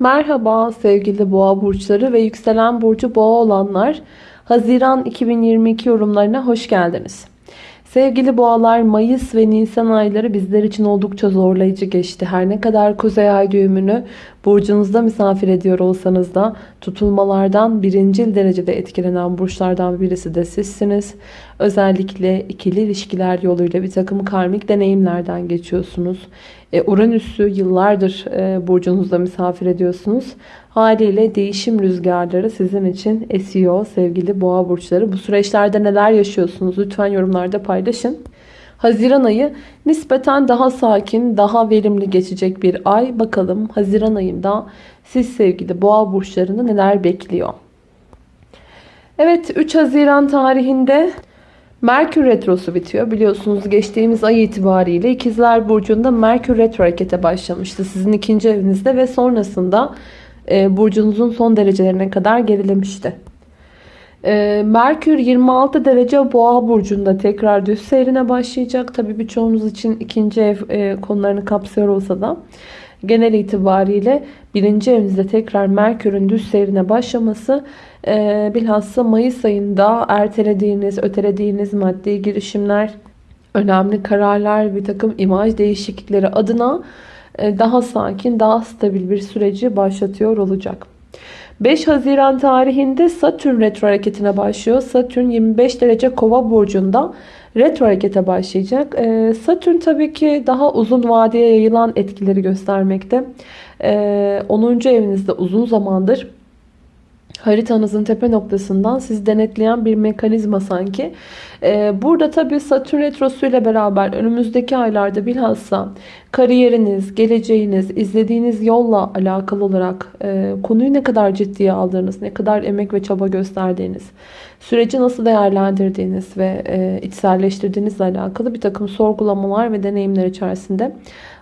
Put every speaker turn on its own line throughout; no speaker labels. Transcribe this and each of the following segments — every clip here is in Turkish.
Merhaba sevgili boğa burçları ve yükselen burcu boğa olanlar. Haziran 2022 yorumlarına hoş geldiniz. Sevgili boğalar Mayıs ve Nisan ayları bizler için oldukça zorlayıcı geçti. Her ne kadar kuzey ay düğümünü burcunuzda misafir ediyor olsanız da tutulmalardan birincil derecede etkilenen burçlardan birisi de sizsiniz. Özellikle ikili ilişkiler yoluyla bir takım karmik deneyimlerden geçiyorsunuz. E, Uranüs'ü yıllardır e, burcunuzda misafir ediyorsunuz. Haliyle değişim rüzgarları sizin için esiyor sevgili boğa burçları. Bu süreçlerde neler yaşıyorsunuz? Lütfen yorumlarda paylaşın. Haziran ayı nispeten daha sakin, daha verimli geçecek bir ay. Bakalım Haziran ayında siz sevgili boğa burçlarını neler bekliyor? Evet 3 Haziran tarihinde Merkür Retrosu bitiyor. Biliyorsunuz geçtiğimiz ay itibariyle İkizler Burcu'nda Merkür Retro harekete başlamıştı. Sizin ikinci evinizde ve sonrasında e, burcunuzun son derecelerine kadar gerilemişti. E, Merkür 26 derece boğa burcunda tekrar düz seyrine başlayacak. Tabi birçoğunuz için ikinci ev e, konularını kapsıyor olsa da genel itibariyle birinci evinizde tekrar Merkür'ün düz seyrine başlaması e, bilhassa Mayıs ayında ertelediğiniz, ötelediğiniz maddi girişimler, önemli kararlar, bir takım imaj değişiklikleri adına e, daha sakin, daha stabil bir süreci başlatıyor olacak. 5 Haziran tarihinde Satürn retro hareketine başlıyor. Satürn 25 derece kova burcunda retro harekete başlayacak. E, Satürn tabii ki daha uzun vadeye yayılan etkileri göstermekte. 10. E, evinizde uzun zamandır haritanızın tepe noktasından siz denetleyen bir mekanizma sanki. Ee, burada tabi Satürn Retrosu ile beraber önümüzdeki aylarda bilhassa kariyeriniz, geleceğiniz, izlediğiniz yolla alakalı olarak e, konuyu ne kadar ciddiye aldığınız, ne kadar emek ve çaba gösterdiğiniz, süreci nasıl değerlendirdiğiniz ve e, içselleştirdiğinizle alakalı bir takım sorgulamalar ve deneyimler içerisinde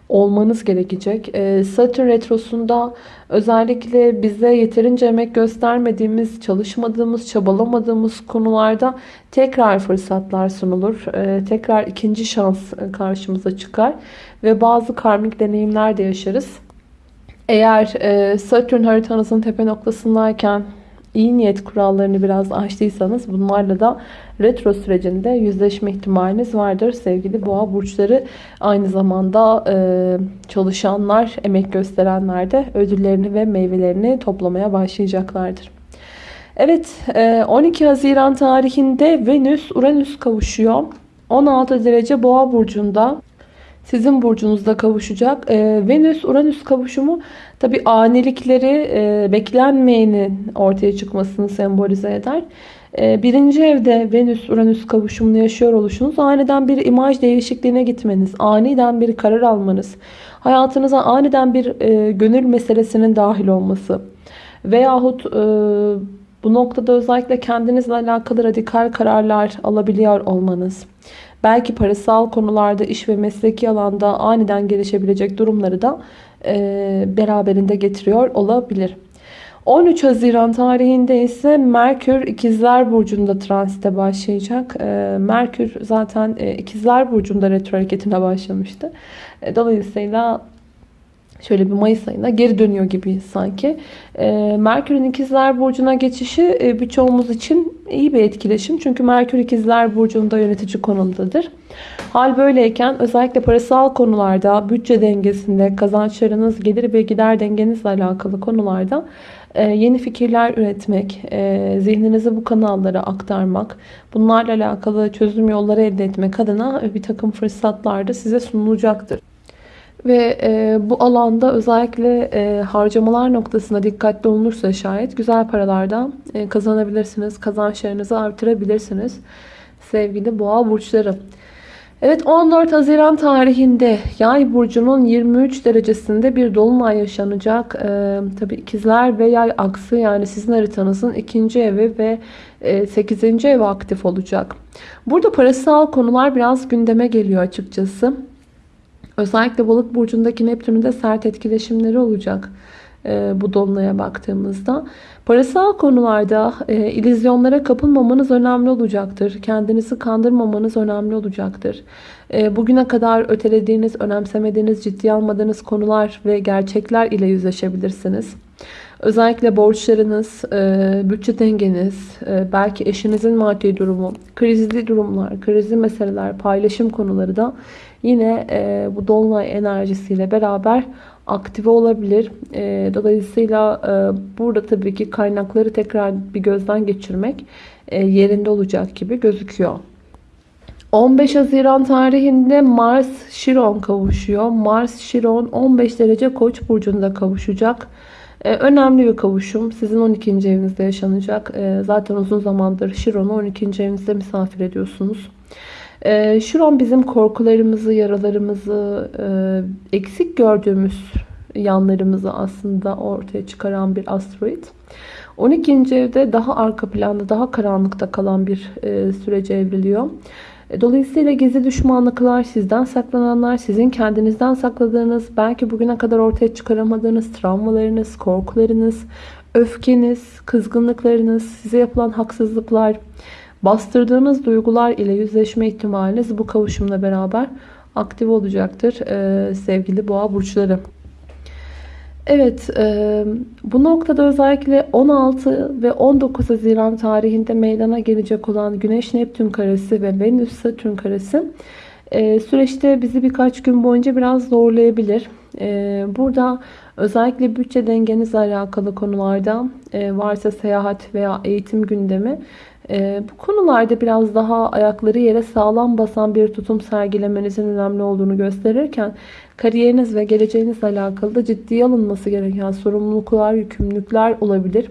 olmanız gerekecek. Ee, Satürn Retrosu'nda özellikle bize yeterince emek göstermediğimiz, çalışmadığımız, çabalamadığımız konularda tekrar fırsatlar sunulur. Ee, tekrar ikinci şans karşımıza çıkar ve bazı karmik deneyimler de yaşarız. Eğer e, Satürn haritanızın tepe noktasındayken iyi niyet kurallarını biraz aştıysanız bunlarla da retro sürecinde yüzleşme ihtimaliniz vardır. Sevgili boğa burçları aynı zamanda e, çalışanlar, emek gösterenler de ödüllerini ve meyvelerini toplamaya başlayacaklardır. Evet 12 e, Haziran tarihinde Venüs Uranüs kavuşuyor. 16 derece boğa burcunda sizin burcunuzda kavuşacak. E, Venüs-Uranüs kavuşumu tabi anilikleri e, beklenmeyenin ortaya çıkmasını sembolize eder. E, birinci evde Venüs-Uranüs kavuşumunu yaşıyor oluşunuz aniden bir imaj değişikliğine gitmeniz, aniden bir karar almanız, hayatınıza aniden bir e, gönül meselesinin dahil olması veyahut e, bu noktada özellikle kendinizle alakalı radikal kararlar alabiliyor olmanız belki parasal konularda iş ve mesleki alanda aniden gelişebilecek durumları da e, beraberinde getiriyor olabilir. 13 Haziran tarihinde ise Merkür İkizler Burcu'nda transite başlayacak. E, Merkür zaten e, İkizler Burcu'nda retro hareketine başlamıştı. E, dolayısıyla şöyle bir Mayıs ayında geri dönüyor gibi sanki. E, Merkür'ün ikizler burcuna geçişi e, birçoğumuz için iyi bir etkileşim. Çünkü Merkür ikizler burcunda yönetici konumdadır. Hal böyleyken özellikle parasal konularda, bütçe dengesinde, kazançlarınız, gelir ve gider dengenizle alakalı konularda e, yeni fikirler üretmek, e, zihninizi bu kanallara aktarmak, bunlarla alakalı çözüm yolları elde etmek adına bir takım fırsatlar da size sunulacaktır. Ve e, bu alanda özellikle e, harcamalar noktasında dikkatli olunursa şayet güzel paralardan e, kazanabilirsiniz. Kazançlarınızı artırabilirsiniz. Sevgili boğa burçları. Evet 14 Haziran tarihinde yay burcunun 23 derecesinde bir dolunay yaşanacak. Ee, Tabi ikizler ve yay aksı yani sizin haritanızın ikinci evi ve e, 8. evi aktif olacak. Burada parasal konular biraz gündeme geliyor açıkçası. Özellikle balık burcundaki Neptün'ün sert etkileşimleri olacak. e, bu dolunaya baktığımızda. Parasal konularda e, ilizyonlara kapılmamanız önemli olacaktır. Kendinizi kandırmamanız önemli olacaktır. E, bugüne kadar ötelediğiniz, önemsemediğiniz, ciddiye almadığınız konular ve gerçekler ile yüzleşebilirsiniz. Özellikle borçlarınız, e, bütçe dengeniz, e, belki eşinizin maddi durumu, krizli durumlar, krizli meseleler, paylaşım konuları da yine e, bu dolunay enerjisiyle beraber aktive olabilir. Dolayısıyla burada tabii ki kaynakları tekrar bir gözden geçirmek yerinde olacak gibi gözüküyor. 15 Haziran tarihinde Mars Şiron kavuşuyor. Mars Şiron 15 derece Koç burcunda kavuşacak. Ee, önemli bir kavuşum. Sizin 12. evinizde yaşanacak. Ee, zaten uzun zamandır Şiron'u 12. evinizde misafir ediyorsunuz. Ee, Şiron bizim korkularımızı, yaralarımızı, e, eksik gördüğümüz yanlarımızı aslında ortaya çıkaran bir asteroid. 12. evde daha arka planda, daha karanlıkta kalan bir e, sürece evriliyor. E, dolayısıyla gizli düşmanlıklar, sizden saklananlar, sizin kendinizden sakladığınız, belki bugüne kadar ortaya çıkaramadığınız travmalarınız, korkularınız, öfkeniz, kızgınlıklarınız, size yapılan haksızlıklar, bastırdığınız duygular ile yüzleşme ihtimaliniz bu kavuşumla beraber aktif olacaktır ee, sevgili boğa burçları. Evet, e, bu noktada özellikle 16 ve 19 Haziran tarihinde meydana gelecek olan Güneş-Neptün karesi ve Venüs-Satürn karesi e, süreçte bizi birkaç gün boyunca biraz zorlayabilir. E, burada özellikle bütçe dengenizle alakalı konularda e, varsa seyahat veya eğitim gündemi e, bu konularda biraz daha ayakları yere sağlam basan bir tutum sergilemenizin önemli olduğunu gösterirken kariyeriniz ve geleceğinizle alakalı da ciddiye alınması gereken sorumluluklar, yükümlülükler olabilir.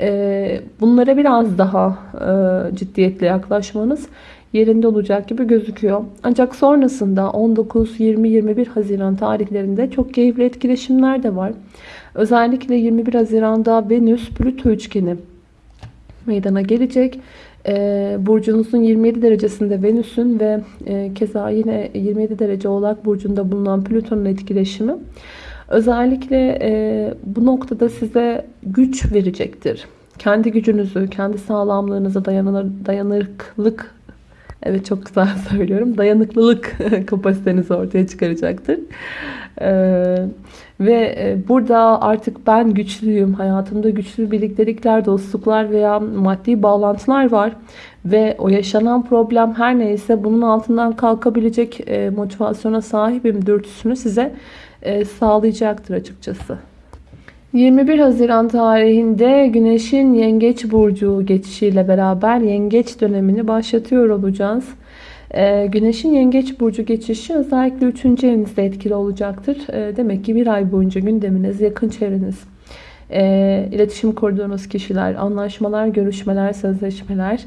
E, bunlara biraz daha e, ciddiyetle yaklaşmanız yerinde olacak gibi gözüküyor. Ancak sonrasında 19, 20, 21 Haziran tarihlerinde çok keyifli etkileşimler de var. Özellikle 21 Haziran'da Venüs-Plüto üçgeni meydana gelecek. E, burcunuzun 27 derecesinde Venüs'ün ve e, keza yine 27 derece Oğlak Burcu'nda bulunan Plüton'un etkileşimi özellikle e, bu noktada size güç verecektir. Kendi gücünüzü, kendi sağlamlığınıza dayanır, dayanıklık Evet çok güzel söylüyorum. Dayanıklılık kapasitenizi ortaya çıkaracaktır. Ee, ve e, burada artık ben güçlüyüm. Hayatımda güçlü birliktelikler, dostluklar veya maddi bağlantılar var. Ve o yaşanan problem her neyse bunun altından kalkabilecek e, motivasyona sahibim dürtüsünü size e, sağlayacaktır açıkçası. 21 Haziran tarihinde Güneş'in Yengeç Burcu geçişiyle beraber Yengeç dönemini başlatıyor olacağız. Ee, Güneş'in Yengeç Burcu geçişi özellikle 3. evinizde etkili olacaktır. Ee, demek ki bir ay boyunca gündeminiz, yakın çevreniz, e, iletişim kurduğunuz kişiler, anlaşmalar, görüşmeler, sözleşmeler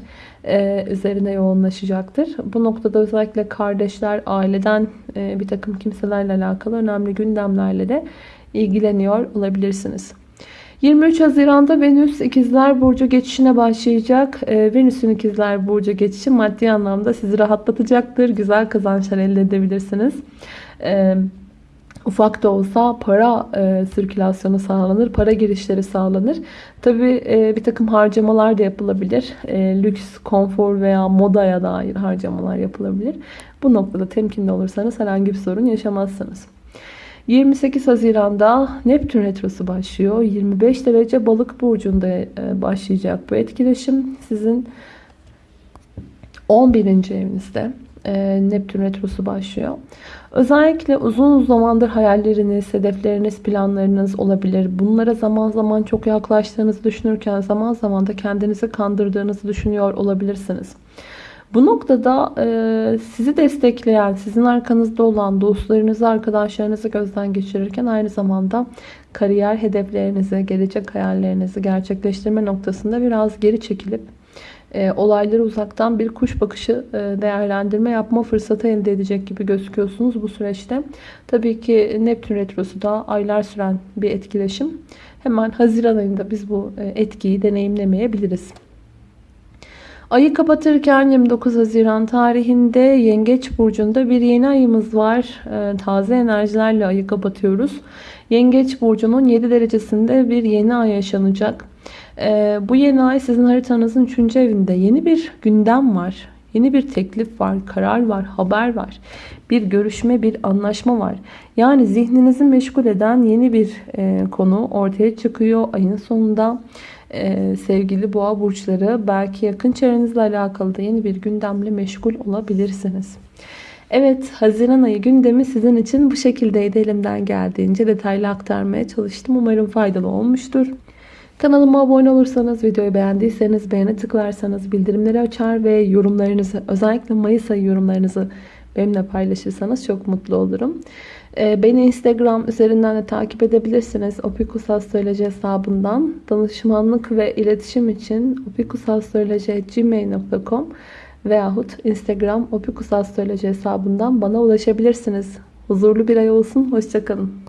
üzerine yoğunlaşacaktır. Bu noktada özellikle kardeşler, aileden bir takım kimselerle alakalı önemli gündemlerle de ilgileniyor olabilirsiniz. 23 Haziran'da Venüs İkizler Burcu geçişine başlayacak. Ee, Venüs'ün İkizler Burcu geçişi maddi anlamda sizi rahatlatacaktır. Güzel kazançlar elde edebilirsiniz. Ee, ufak da olsa para e, sirkülasyonu sağlanır, para girişleri sağlanır. Tabi e, bir takım harcamalar da yapılabilir. E, lüks, konfor veya modaya dair harcamalar yapılabilir. Bu noktada temkinli olursanız herhangi bir sorun yaşamazsınız. 28 Haziran'da Neptün Retrosu başlıyor. 25 derece balık burcunda e, başlayacak bu etkileşim. Sizin 11. evinizde e, Neptün Retrosu başlıyor. Özellikle uzun zamandır hayalleriniz, hedefleriniz, planlarınız olabilir. Bunlara zaman zaman çok yaklaştığınızı düşünürken zaman zaman da kendinizi kandırdığınızı düşünüyor olabilirsiniz. Bu noktada e, sizi destekleyen, sizin arkanızda olan dostlarınızı, arkadaşlarınızı gözden geçirirken aynı zamanda kariyer hedeflerinizi, gelecek hayallerinizi gerçekleştirme noktasında biraz geri çekilip e, olayları uzaktan bir kuş bakışı e, değerlendirme yapma fırsatı elde edecek gibi gözüküyorsunuz bu süreçte. Tabii ki Neptün Retrosu da aylar süren bir etkileşim. Hemen Haziran ayında biz bu e, etkiyi deneyimlemeyebiliriz. Ayı kapatırken 29 Haziran tarihinde Yengeç Burcu'nda bir yeni ayımız var. Ee, taze enerjilerle ayı kapatıyoruz. Yengeç burcunun 7 derecesinde bir yeni ay yaşanacak. Ee, bu yeni ay sizin haritanızın 3. evinde yeni bir gündem var. Yeni bir teklif var, karar var, haber var. Bir görüşme, bir anlaşma var. Yani zihninizi meşgul eden yeni bir e, konu ortaya çıkıyor ayın sonunda. E, sevgili boğa burçları belki yakın çevrenizle alakalı da yeni bir gündemle meşgul olabilirsiniz. Evet, Haziran ayı gündemi sizin için bu şekildeydi. Elimden geldiğince detaylı aktarmaya çalıştım. Umarım faydalı olmuştur. Kanalıma abone olursanız, videoyu beğendiyseniz beğene tıklarsanız, bildirimleri açar ve yorumlarınızı, özellikle Mayıs ayı yorumlarınızı benimle paylaşırsanız çok mutlu olurum. Ee, beni Instagram üzerinden de takip edebilirsiniz. opikusastroloji hesabından. Danışmanlık ve iletişim için opikusastroloji.gmail.com veyahut Instagram opikusastroloji hesabından bana ulaşabilirsiniz. Huzurlu bir ay olsun. Hoşçakalın.